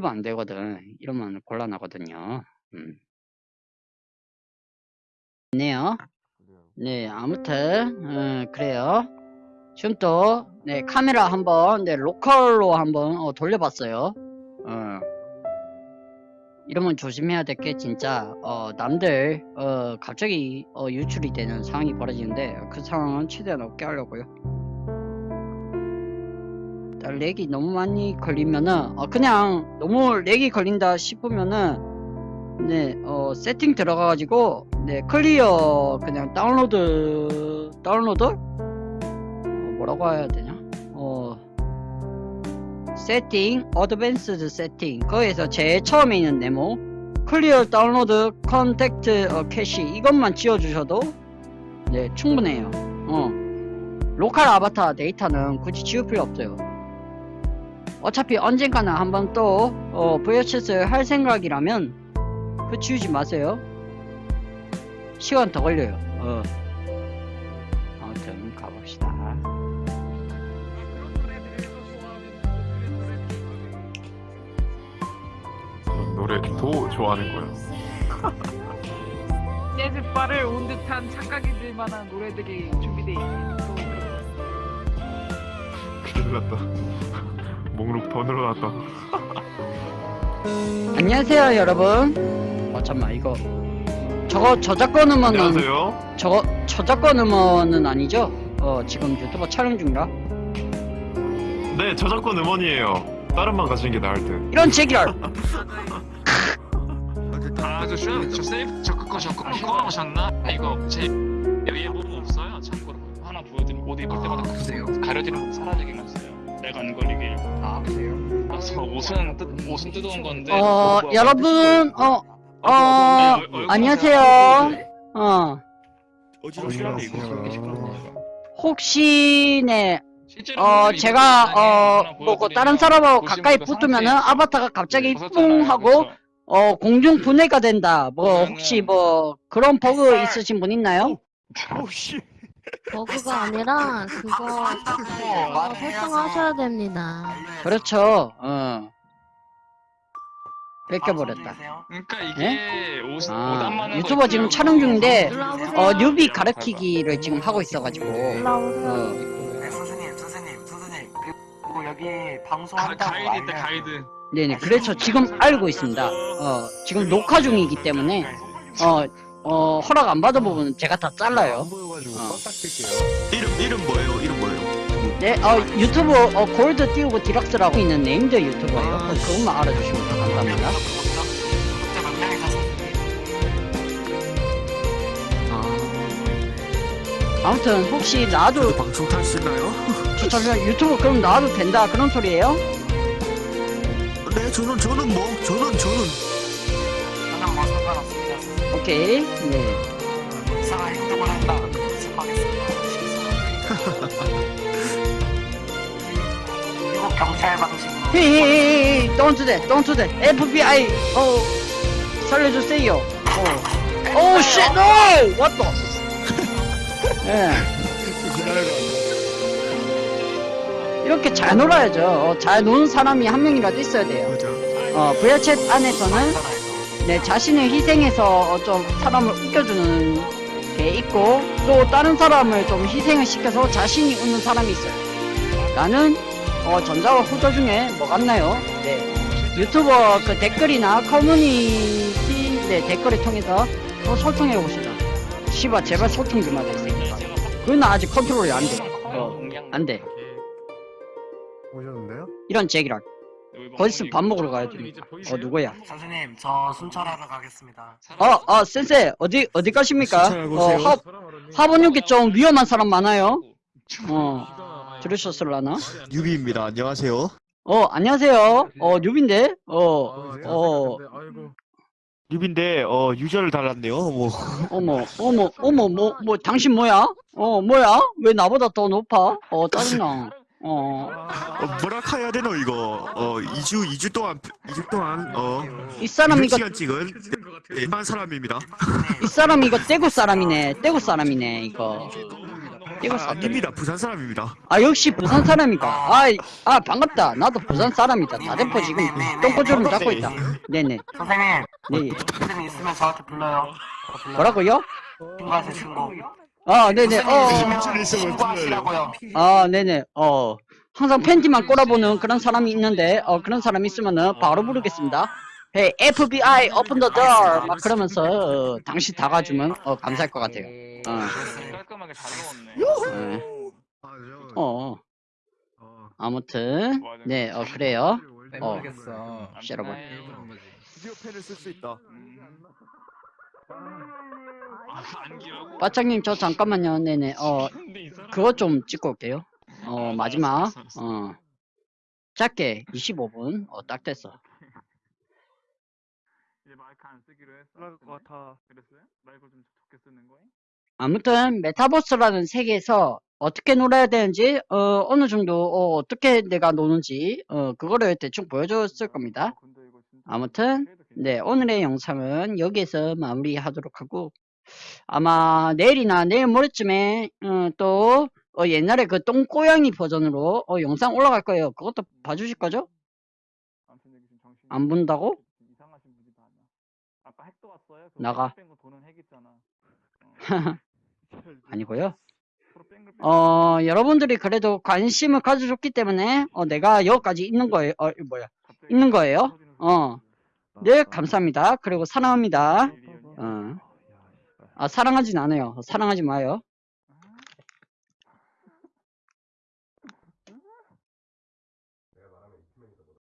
이러면 안 되거든. 이러면 곤란하거든요. 음. 네요. 네, 아무튼 어, 그래요. 지금 또 네, 카메라 한번 네, 로컬로 한번 어, 돌려봤어요. 어. 이러면 조심해야 될 게 진짜 어, 남들 어, 갑자기 어, 유출이 되는 상황이 벌어지는데 그 상황은 최대한 없게 하려고요. 렉이 너무 많이 걸리면은 어, 그냥 너무 렉이 걸린다 싶으면은 네, 어, 세팅 들어가가지고 네, clear 그냥 download download 어, 뭐라고 해야 되냐? 어, setting, advanced setting 거기에서 제일 처음에 있는 네모 clear download content 어, 캐시 이것만 지워주셔도 네 충분해요. 어, 로컬 아바타 데이터는 굳이 지울 필요 없어요. 어차피 언젠가는 한번 또 어, VHS를 할 생각이라면 그 지우지 마세요. 시간 더 걸려요. 어. 아무튼 가봅시다. 노래도 좋아하는 거예요. 재즈바를 온 듯한 착각이 들 만한 노래들이 준비되어 있는 또 큰일 났다. 목록 더 늘어났다. 안녕하세요 여러분. 어 잠만 이거 저거 저작권 음원은 안녕하세요. 저거 저작권 음원은 아니죠? 어 지금 유튜버 촬영 중이라 네, 저작권 음원이에요. 다른만 가지는 게 나을 듯. 이런 제기랄 아, 저, 저, 저 세이프, 저 그거, 저 그거 꺼놓으셨나? 아, 이거 제 여기에 뭐 없어요. 참고로 하나 보여드리면 옷 입을 때마다 그세요 가려지는 사라지긴 했어요. 내가 안 걸리길. 아 그래요? 그래서 옷은 뜯, 옷은 뜯어온 건데. 어 여러분 어 어, 안녕하세요. 어 이거. 혹시 네 어, 제가, 어, 하나 뭐, 보여드리면 다른 사람하고 가까이 그 붙으면은 아바타가 갑자기 벗었잖아요. 뿡 하고, 어, 공중 분해가 된다. 뭐, 혹시 뭐, 그런 버그 있으신 분 있나요? 버그가 아니라 그거 어, 설정하셔야 됩니다. 그렇죠. 어. 뺏겨버렸다. 그러니까 이게 옷, 옷 아, 유튜버 지금. 촬영 중인데, 올라오세요. 어, 뉴비 가르치기를 지금 하고 있어가지고. 어, 네, 선생님, 선생님, 선생님. 그리고 여기 가, 방송한다고 가이드 있다. 가이드. 네네. 그래서 지금 알고 있습니다. 어, 지금 녹화 중이기 때문에, 어, 어, 허락 안 받아보면 제가 다 잘라요. 보여가지고 어. 뛸게요. 이름 이름 뭐예요? 이름 뭐예요? 네, 어, 유튜브, 어, 골드 띄우고 디럭스라고 있는 네임드 유튜버예요. 아, 그것만 알아주시면 감사합니다. 몇 명이 가서 아무튼 혹시 나도 방송 탈시나요? 추천을 유튜브 그럼 나와도 된다 그런 소리예요? 네, 저는 저는 뭐 저는 저는 저는 뭐. 선생님. 오케이. 네. 이상한 행동을 한다. 미국 경찰 방식으로. 헤헤헤헤 don't do that don't do that. FBI 어 살려주세요. 어. Oh shit no! What the? 예. 이렇게 잘 놀아야죠. 어, 잘 노는 사람이 한 명이라도 있어야 돼요. 맞아. 어 VR챗 안에서는 네, 자신을 희생해서 어, 좀 사람을 웃겨주는 게 있고 또 다른 사람을 좀 희생을 시켜서 자신이 웃는 사람이 있어요. 나는 어, 전자와 후자 중에 뭐 같나요? 네. 유튜버 그 댓글이나 커뮤니티 네, 댓글을 통해서 또 소통해 봅시다. 씨발 제발 소통 좀 하자 이 새끼가. 그건 아직 컨트롤이 안 돼. 어, 안 돼. 오셨는데요? 이런 제기랄. 거기서 밥 먹으러 가야 됩니다. 어 누구야? 선생님, 저 순찰하러 가겠습니다. 어, 어, 센세, 어디, 어디 가십니까? 어, 오세요. 하, 하본육에 좀 위험한 사람 많아요? 어, 들으셨을라나? 유비입니다. 안녕하세요. 어, 안녕하세요. 어, 뉴빈데? 어, 어, 유비인데 어 유저를 달랐네요. 뭐 어머, 어머, 어머, 뭐, 뭐, 당신 뭐야? 어, 뭐야? 왜 나보다 더 높아? 어, 짜증나. 어, 어, 뭐라 해야 되노 이거 어 2주 2주 동안 2주 동안 어이 사람 이거, 시간 찍은 일반 사람입니다. 이 사람 이거 떼구 사람이네. 떼구 사람이네, 이거. 이거 아, 사투리. 아닙니다. 부산 사람입니다. 아 역시 부산 사람이다. 아, 아 반갑다. 나도 부산 사람이다. 다대포 지금 똥꼬주름 잡고 있다. 네네. 선생님, 네. 무슨 있으면 저한테 불러요. 뭐라고요? 신고하세요, 신고. 아 네네. 어. 있으면 신고하시라고요. 아 네네. 어. 항상 팬티만 꼬라보는 그런 사람이 있는데 어 그런 사람 있으면은 바로 부르겠습니다. Hey FBI open the door 막 그러면서 어, 당시 다 가주면 어 감사할 것 같아요. 어. 깔끔하게 잘 넣었네. 네. 어. 아무튼 네, 어 그래요. 어. 여러분. 드디어 펜을 쓸 수 있다. 아? 바짝님 저 잠깐만요. 네네. 어 그거 좀 찍고 올게요. 어 아, 마지막. 어. 짧게 25분. 어 딱 됐어. 이제 마이크 안 쓰기로 했어. 그럴 것 같아. 그랬어요? 마이크 좀 좋게 쓰는 거야? 아무튼 메타버스라는 세계에서 어떻게 놀아야 되는지 어 어느 정도 어, 어떻게 내가 노는지 어 그거를 대충 보여줬을 겁니다. 아무튼 네 오늘의 영상은 여기에서 마무리하도록 하고 아마 내일이나 내일 모레쯤에 어, 또 어, 옛날에 그 똥고양이 버전으로 어, 영상 올라갈 거예요. 그것도 봐주실 거죠? 안 본다고? 이상하신 분이다 아니야. 아까 핵도 왔어요. 나가. 뺑글 도는 핵 있잖아. 아니고요. 어 여러분들이 그래도 관심을 가져줬기 때문에 어, 내가 여기까지 있는 거예요. 어 뭐야? 있는 거예요. 어. 네 감사합니다. 그리고 사랑합니다. 미리언이. 어. 아 사랑하진 않아요. 사랑하지 마요.